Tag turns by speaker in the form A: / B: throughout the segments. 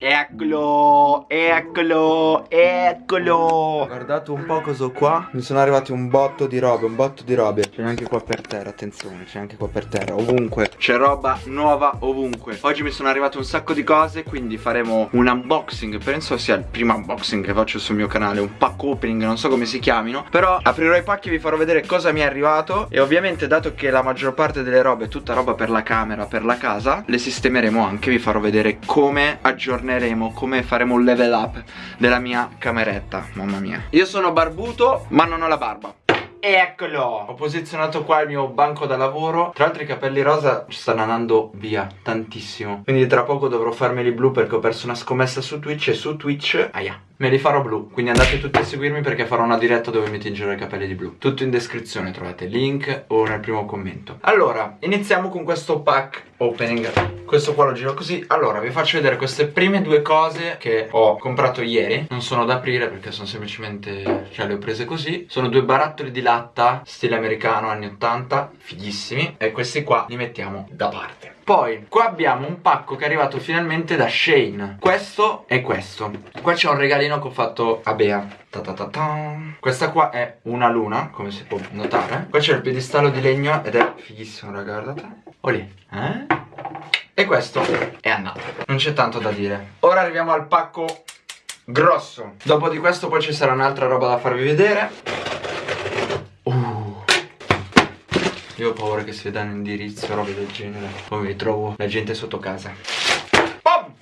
A: Eccolo, eccolo, eccolo.
B: Guardate un po' cosa ho qua. Mi sono arrivati un botto di robe, un botto di robe. C'è anche qua per terra, attenzione, c'è anche qua per terra Ovunque, c'è roba nuova ovunque. Oggi mi sono arrivate un sacco di cose Quindi faremo un unboxing. Penso sia il primo unboxing che faccio sul mio canale Un pack opening, non so come si chiamino. Però aprirò i pacchi e vi farò vedere cosa mi è arrivato. E ovviamente dato che la maggior parte delle robe è tutta roba per la camera, per la casa Le sistemeremo anche, vi farò vedere come aggiornare aggiorneremo come faremo un level up della mia cameretta Mamma mia. Io sono barbuto ma non ho la barba. Eccolo! Ho posizionato qua il mio banco da lavoro. Tra l'altro i capelli rosa stanno andando via tantissimo. Quindi tra poco dovrò farmeli blu perché ho perso una scommessa su Twitch E su Twitch, aia, me li farò blu Quindi andate tutti a seguirmi perché farò una diretta dove mi tingerò i capelli di blu. Tutto in descrizione trovate link o nel primo commento. Allora, iniziamo con questo pack opening. Questo qua lo giro così. Allora, vi faccio vedere queste prime due cose che ho comprato ieri. Non sono da aprire perché sono semplicemente, cioè le ho prese così. Sono due barattoli di latta, stile americano, anni 80 Fighissimi. E questi qua li mettiamo da parte poi qua abbiamo un pacco che è arrivato finalmente da Shane. Questo e questo. Qua c'è un regalino che ho fatto a Bea. Ta ta ta Questa qua è una luna come si può notare. Qua c'è il piedistallo di legno ed è fighissimo raga guardate. Oh lì eh? E questo è andato. Non c'è tanto da dire. Ora arriviamo al pacco grosso. Dopo di questo poi ci sarà un'altra roba da farvi vedere ho paura che si danno indirizzo o robe del genere Poi mi ritrovo la gente sotto casa!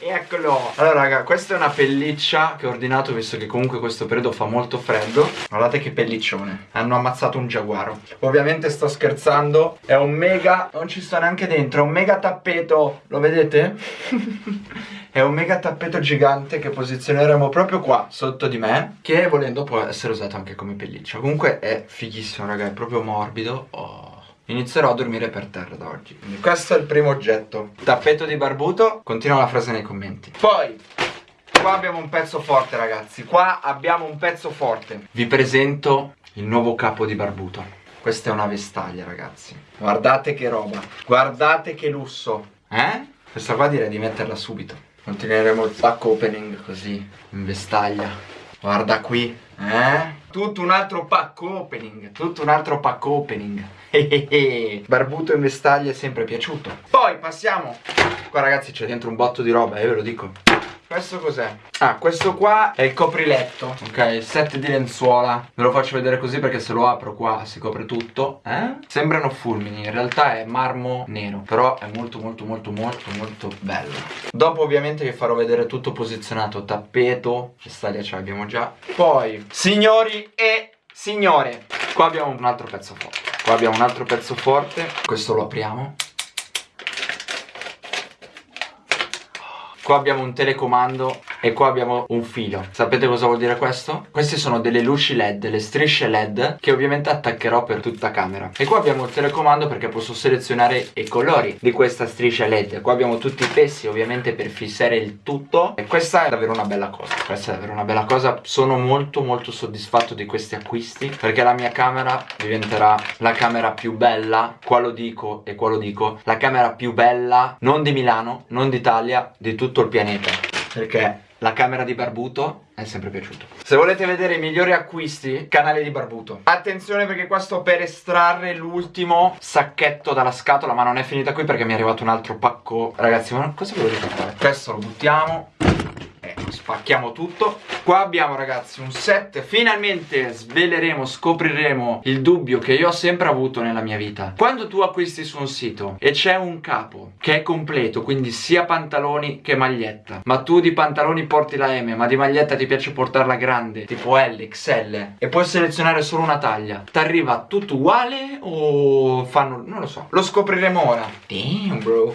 B: Eccolo! Allora raga questa è una pelliccia che ho ordinato visto che comunque questo periodo fa molto freddo. Guardate che pelliccione Hanno ammazzato un giaguaro. Ovviamente sto scherzando È un mega Non ci sto neanche dentro È un mega tappeto Lo vedete? è un mega tappeto gigante che posizioneremo proprio qua sotto di me Che volendo può essere usato anche come pelliccia. Comunque è fighissimo raga È proprio morbido. Oh Inizierò a dormire per terra da oggi Quindi questo è il primo oggetto. Tappeto di barbuto Continua la frase nei commenti. Poi Qua abbiamo un pezzo forte ragazzi. Qua abbiamo un pezzo forte. Vi presento il nuovo capo di barbuto. Questa è una vestaglia ragazzi. Guardate che roba. Guardate che lusso. Eh? Questa qua direi di metterla subito. Continueremo il pack opening così In vestaglia. Guarda qui Eh? Tutto un altro pack opening Tutto un altro pack opening. Barbuto in vestaglia è sempre piaciuto. Poi passiamo. Qua ragazzi c'è dentro un botto di roba, eh, ve lo dico questo cos'è? Ah, questo qua è il copriletto. Ok, set di lenzuola. Ve lo faccio vedere così perché se lo apro qua si copre tutto Eh? Sembrano fulmini In realtà è marmo nero Però è molto molto molto molto molto bello. Dopo ovviamente vi farò vedere tutto posizionato. Tappeto Vestaglia ce l'abbiamo già. Poi, signori e signore Qua abbiamo un altro pezzo forte. Qua abbiamo un altro pezzo forte. Questo lo apriamo Qua abbiamo un telecomando e qua abbiamo un filo. Sapete cosa vuol dire questo? Queste sono delle luci led, delle strisce led Che ovviamente attaccherò per tutta camera. E qua abbiamo il telecomando perché posso selezionare i colori di questa striscia led. Qua abbiamo tutti i pessi ovviamente per fissare il tutto. E questa è davvero una bella cosa. Questa è davvero una bella cosa. Sono molto molto soddisfatto di questi acquisti Perché la mia camera diventerà la camera più bella. Qua lo dico e qua lo dico. La camera più bella non di Milano, non d'Italia, di tutto il pianeta Perché la camera di Barbuto è sempre piaciuto Se volete vedere i migliori acquisti, canale di Barbuto. Attenzione perché qua sto per estrarre l'ultimo sacchetto dalla scatola Ma non è finita qui perché mi è arrivato un altro pacco. Ragazzi, ma cosa volete fare? Questo lo buttiamo spacchiamo tutto. Qua abbiamo ragazzi un set. Finalmente sveleremo, scopriremo il dubbio che io ho sempre avuto nella mia vita. Quando tu acquisti su un sito e c'è un capo che è completo Quindi sia pantaloni che maglietta Ma tu di pantaloni porti la M Ma di maglietta ti piace portarla grande Tipo L, XL E puoi selezionare solo una taglia Ti arriva tutto uguale o fanno... non lo so. Lo scopriremo ora. Damn bro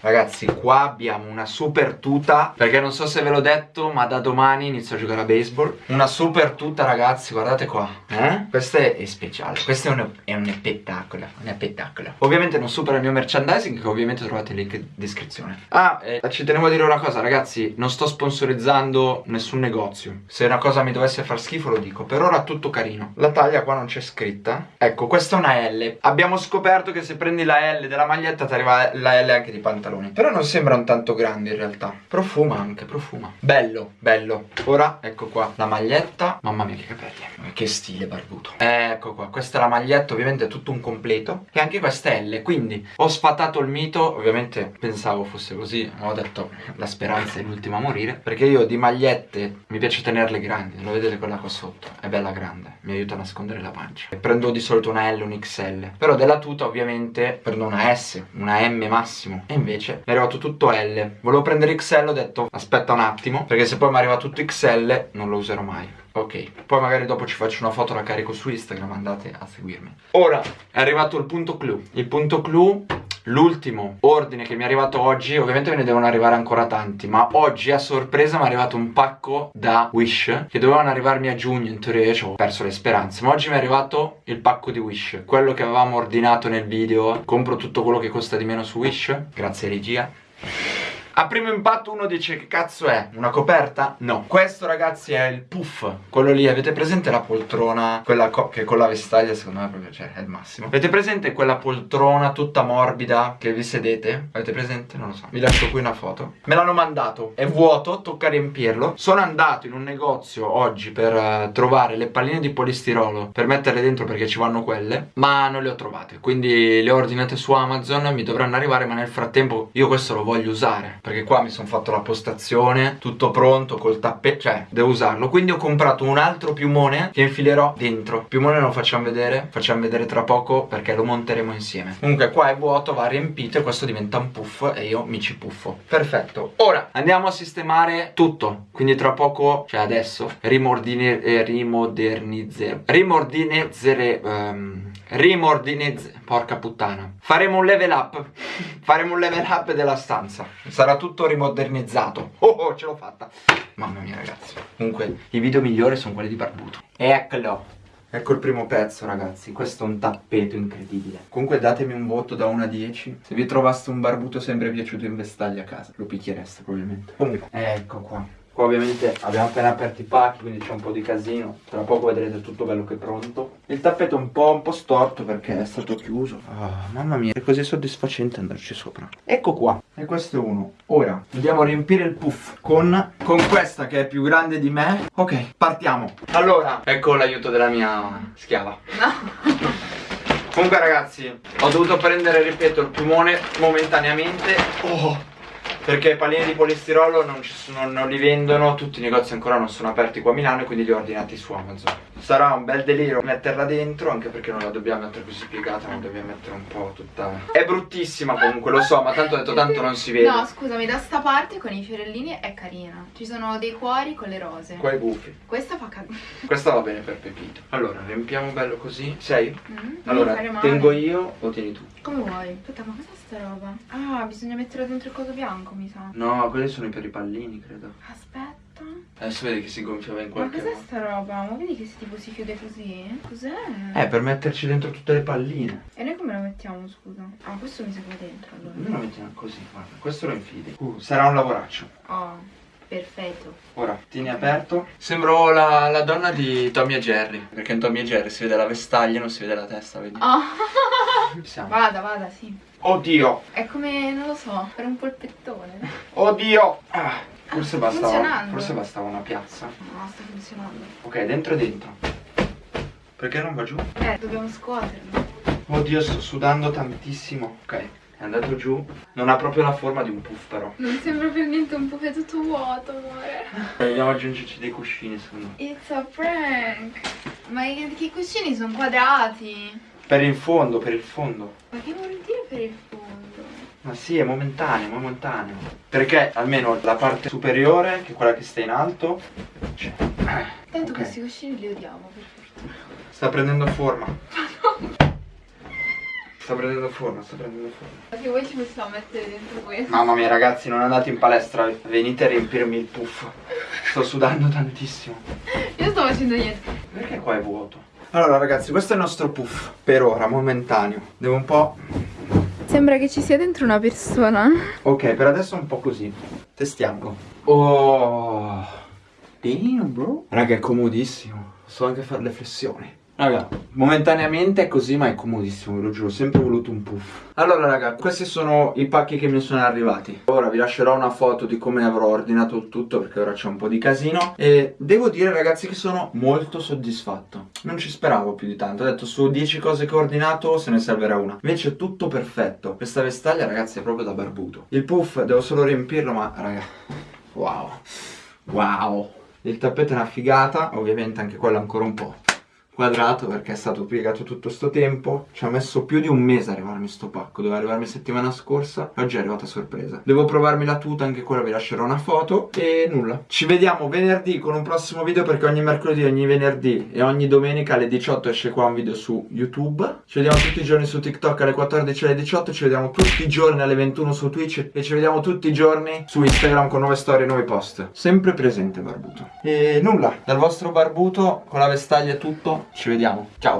B: Ragazzi qua abbiamo una super tuta Perché non so se ve l'ho detto ma da domani inizio a giocare a baseball. Una super tuta ragazzi guardate qua eh? Questa è, speciale Questo è un, è un spettacolo Un spettacolo. Ovviamente non supera il mio merchandising Che ovviamente trovate il link in descrizione. Ah eh, ci tenevo a dire una cosa ragazzi Non sto sponsorizzando nessun negozio. Se una cosa mi dovesse far schifo lo dico. Per ora tutto carino. La taglia qua non c'è scritta. Ecco questa è una L. Abbiamo scoperto che se prendi la L della maglietta ti arriva la L anche di pantalone pantaloni. Però non sembrano tanto grandi in realtà. Profuma anche, profuma. Bello, bello. Ora, ecco qua, la maglietta. Mamma mia che capelli. Che stile barbuto. Ecco qua, questa è la maglietta Ovviamente è tutto un completo. E anche questa L Quindi ho sfatato il mito Ovviamente pensavo fosse così ho detto la speranza è l'ultima a morire Perché io di magliette mi piace tenerle grandi Lo vedete quella qua sotto? È bella grande Mi aiuta a nascondere la pancia. E Prendo di solito una L, un XL Però della tuta ovviamente prendo una S Una M massimo. E invece mi è arrivato tutto L. Volevo prendere XL ho detto aspetta un attimo Perché se poi mi arriva tutto XL non lo userò mai. Ok, poi magari dopo ci faccio una foto, la carico su Instagram, andate a seguirmi. Ora, è arrivato il punto clou. Il punto clou L'ultimo ordine che mi è arrivato oggi, ovviamente me ne devono arrivare ancora tanti, ma oggi a sorpresa mi è arrivato un pacco da Wish che dovevano arrivarmi a giugno, in teoria io ho perso le speranze, ma oggi mi è arrivato il pacco di Wish, quello che avevamo ordinato nel video, compro tutto quello che costa di meno su Wish, grazie regia. A primo impatto uno dice che cazzo è? Una coperta? No Questo ragazzi è il puff Quello lì, avete presente la poltrona? Quella che con la vestaglia secondo me proprio cioè, è il massimo Avete presente quella poltrona tutta morbida che vi sedete? Avete presente? Non lo so Vi lascio qui una foto Me l'hanno mandato È vuoto, tocca riempirlo Sono andato in un negozio oggi per uh, trovare le palline di polistirolo Per metterle dentro perché ci vanno quelle Ma non le ho trovate Quindi le ho ordinate su Amazon Mi dovranno arrivare ma nel frattempo io questo lo voglio usare perché qua mi sono fatto la postazione tutto pronto col tappeto cioè devo usarlo. Quindi ho comprato un altro piumone che infilerò dentro. Piumone lo facciamo vedere facciamo vedere tra poco perché lo monteremo insieme. Comunque qua è vuoto va riempito e questo diventa un puff e io mi ci puffo. Perfetto. Ora andiamo a sistemare tutto. Quindi tra poco cioè adesso rimordine eh, rimodernizzer rimordinizzere um, rimordinizzer porca puttana. Faremo un level up. Faremo un level up della stanza. Sarà tutto rimodernizzato. Oh oh ce l'ho fatta. Mamma mia ragazzi. Comunque i video migliori sono quelli di Barbuto. Eccolo. Ecco il primo pezzo ragazzi. Questo è un tappeto incredibile. Comunque datemi un voto da 1 a 10 Se vi trovaste un barbuto sempre piaciuto in vestaglia a casa Lo picchiereste probabilmente. Comunque Ecco qua Qua ovviamente abbiamo appena aperto i pacchi quindi c'è un po' di casino. Tra poco vedrete tutto bello che è pronto. Il tappeto è un po', un po storto perché è stato chiuso. Oh, Mamma mia è così soddisfacente andarci sopra. Ecco qua E questo è uno. Ora andiamo a riempire il puff con, con questa che è più grande di me. Ok partiamo. Allora ecco l'aiuto della mia schiava. No Comunque ragazzi ho dovuto prendere ripeto il pulmone momentaneamente. Oh perché i pallini di polistirolo non, sono, non, li vendono, tutti i negozi ancora non sono aperti qua a Milano e quindi li ho ordinati su Amazon. Sarà un bel delirio metterla dentro, anche perché non la dobbiamo mettere così piegata, ma dobbiamo mettere un po' tutta... È bruttissima comunque, lo so, ma tanto ho detto tanto non si vede.
C: No, scusami, da sta parte con i fiorellini è carina. Ci sono dei cuori con le rose.
B: Qua i gufi.
C: Questa fa cagare.
B: Questa va bene per Pepito. Allora, riempiamo bello così. Sei? Mm -hmm. Allora, tengo io o tieni tu?
C: Come vuoi? Aspetta, ma cos'è sta roba? Ah, bisogna mettere dentro il coso bianco, mi sa.
B: No, quelli sono per i pallini, credo.
C: Aspetta.
B: Adesso vedi che si gonfiava in qualche
C: modo. Ma cos'è sta roba? Ma vedi che si, tipo si chiude così? Cos'è?
B: Eh, per metterci dentro tutte le palline.
C: E noi come lo mettiamo, scusa? Ah, questo mi serve dentro allora.
B: Noi lo mettiamo così, guarda. Questo lo infili. Uh, sarà un lavoraccio.
C: Oh. Perfetto.
B: Ora, tieni aperto. Sembro la, la, donna di Tommy e Jerry. Perché in Tommy e Jerry si vede la vestaglia, non si vede la testa, vedi?
C: Oh. Vada, vada, sì.
B: Oddio.
C: È come, non lo so, per un polpettone.
B: Oddio. Ah, forse, bastava, forse bastava una piazza.
C: No, sta funzionando.
B: Ok, dentro e dentro. Perché non va giù?
C: Eh, dobbiamo scuoterlo.
B: Oddio, sto sudando tantissimo. Ok. È andato giù. Non ha proprio la forma di un puff però.
C: Non sembra per niente un puff, è tutto vuoto, amore.
B: Vogliamo aggiungerci dei cuscini, secondo me.
C: It's a prank. Ma i, i cuscini sono quadrati.
B: Per il fondo, per il fondo.
C: Ma che vuol dire per il fondo?
B: Ma sì, è momentaneo, momentaneo. Perché almeno la parte superiore, che è quella che sta in alto, c'è.
C: Tanto okay. questi cuscini li odiamo, per fortuna.
B: Sta prendendo forma. Sta prendendo forma, sta prendendo forma.
C: Perché voi ci possiamo mettere dentro questo?
B: Mamma mia ragazzi, non andate in palestra, venite a riempirmi il puff. Sto sudando tantissimo.
C: Io sto facendo niente.
B: Perché qua è vuoto? Allora ragazzi, questo è il nostro puff, per ora, momentaneo. Devo un po'...
C: Sembra che ci sia dentro una persona.
B: Ok, per adesso è un po' così. Testiamolo. Oh... Damn, bro. Raga, è comodissimo. So anche fare le flessioni. Raga, momentaneamente è così, ma è comodissimo, ve lo giuro, ho sempre voluto un puff. Allora, raga, questi sono i pacchi che mi sono arrivati. Ora vi lascerò una foto di come avrò ordinato tutto, perché ora c'è un po' di casino. E devo dire, ragazzi, che sono molto soddisfatto. Non ci speravo più di tanto. Ho detto, su 10 cose che ho ordinato, se ne servirà una. Invece tutto perfetto. Questa vestaglia, ragazzi, è proprio da barbuto. Il puff, devo solo riempirlo, ma, raga, wow. Wow. Il tappeto è una figata, ovviamente anche quello ancora un po' quadrato perché è stato piegato tutto sto tempo. Ci ha messo più di un mese a arrivarmi sto pacco. Doveva arrivarmi settimana scorsa oggi è arrivata sorpresa. Devo provarmi la tuta anche quella vi lascerò una foto. E nulla. Ci vediamo venerdì con un prossimo video perché ogni mercoledì ogni venerdì e ogni domenica alle 18 esce qua un video su youtube. Ci vediamo tutti i giorni su tiktok alle 14 alle 18 ci vediamo tutti i giorni alle 21 su twitch. E ci vediamo tutti i giorni su instagram con nuove storie e nuovi post. Sempre presente barbuto. E nulla. Dal vostro barbuto con la vestaglia e tutto ci vediamo. Ciao.